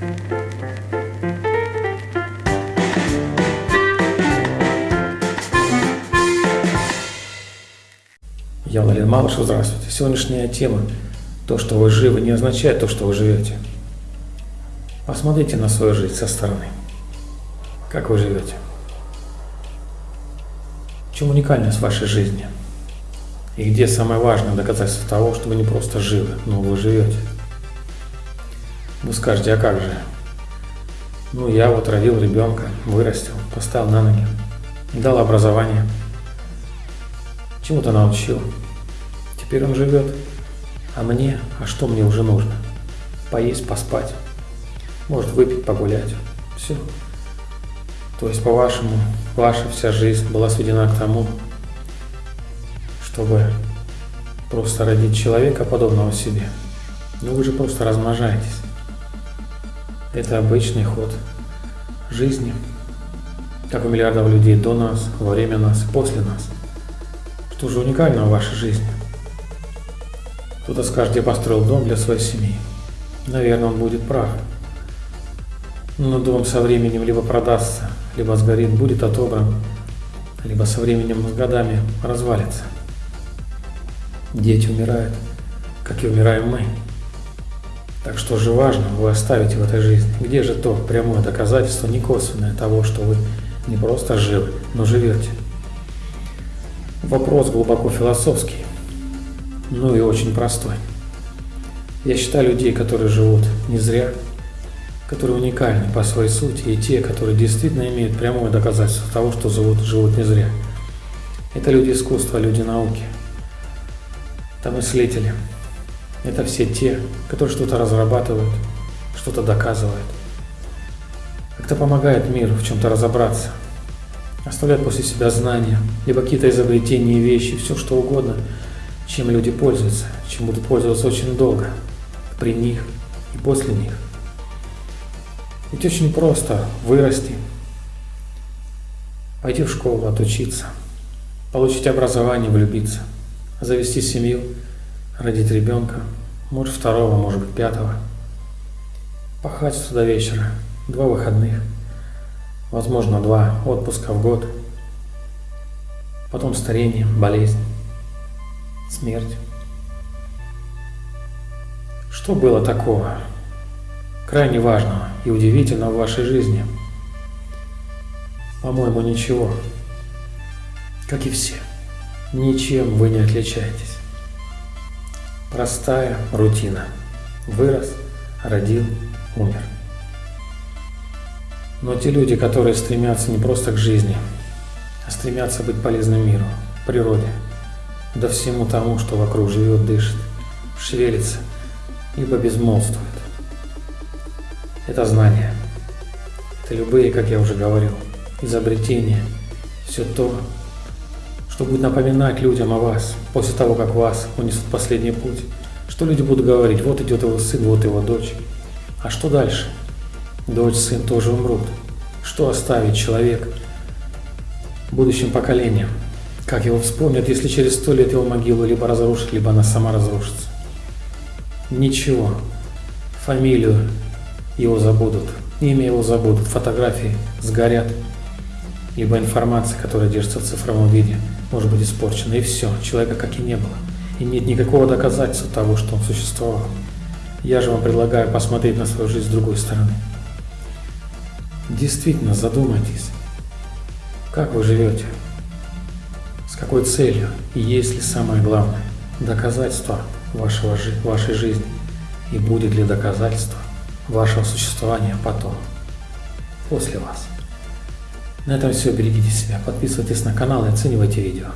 Я Владимир Малышев, здравствуйте. Сегодняшняя тема «То, что вы живы, не означает то, что вы живете». Посмотрите на свою жизнь со стороны. Как вы живете? В чем уникальность вашей жизни? И где самое важное доказательство того, что вы не просто живы, но вы живете? Вы скажете, а как же? Ну, я вот родил ребенка, вырастил, поставил на ноги, дал образование – Чему-то научил. Теперь он живет. А мне, а что мне уже нужно? Поесть, поспать. Может выпить, погулять. Все. То есть, по-вашему, ваша вся жизнь была сведена к тому, чтобы просто родить человека, подобного себе. Но вы же просто размножаетесь. Это обычный ход жизни, как у миллиардов людей до нас, во время нас, после нас – что же уникального в вашей жизни? Кто-то скажет, я построил дом для своей семьи. Наверное, он будет прав. Но дом со временем либо продастся, либо сгорит, будет отобран, либо со временем с годами развалится. Дети умирают, как и умираем мы. Так что же важно вы оставите в этой жизни? Где же то прямое доказательство, не косвенное того, что вы не просто живы, но живете? Вопрос глубоко философский, ну и очень простой. Я считаю людей, которые живут не зря, которые уникальны по своей сути, и те, которые действительно имеют прямое доказательство того, что живут, живут не зря. Это люди искусства, люди науки, это мыслители, это все те, которые что-то разрабатывают, что-то доказывают, как-то помогают миру в чем-то разобраться, оставляют после себя знания, либо какие-то изобретения, вещи, все что угодно, чем люди пользуются, чем будут пользоваться очень долго, при них и после них. Ведь очень просто вырасти, пойти в школу, отучиться, получить образование, влюбиться, завести семью, родить ребенка, может второго, может быть пятого, пахать с до вечера, два выходных – возможно, два отпуска в год, потом старение, болезнь, смерть. Что было такого, крайне важного и удивительного в вашей жизни? По-моему, ничего. Как и все. Ничем вы не отличаетесь. Простая рутина. Вырос, родил, умер. Но те люди, которые стремятся не просто к жизни, а стремятся быть полезным миру, природе, да всему тому, что вокруг живет, дышит, шевелится, либо безмолвствует. Это знание. Это любые, как я уже говорил, изобретения, все то, что будет напоминать людям о вас после того, как вас унесут последний путь. Что люди будут говорить, вот идет его сын, вот его дочь. А что дальше? дочь, сын тоже умрут. Что оставит человек будущим поколениям? Как его вспомнят, если через сто лет его могилу либо разрушат, либо она сама разрушится? Ничего. Фамилию его забудут, имя его забудут, фотографии сгорят, либо информация, которая держится в цифровом виде, может быть испорчена, и все, человека как и не было. И нет никакого доказательства того, что он существовал. Я же вам предлагаю посмотреть на свою жизнь с другой стороны. Действительно задумайтесь, как вы живете, с какой целью и есть ли самое главное доказательство вашего, вашей жизни и будет ли доказательство вашего существования потом, после вас. На этом все. Берегите себя, подписывайтесь на канал и оценивайте видео.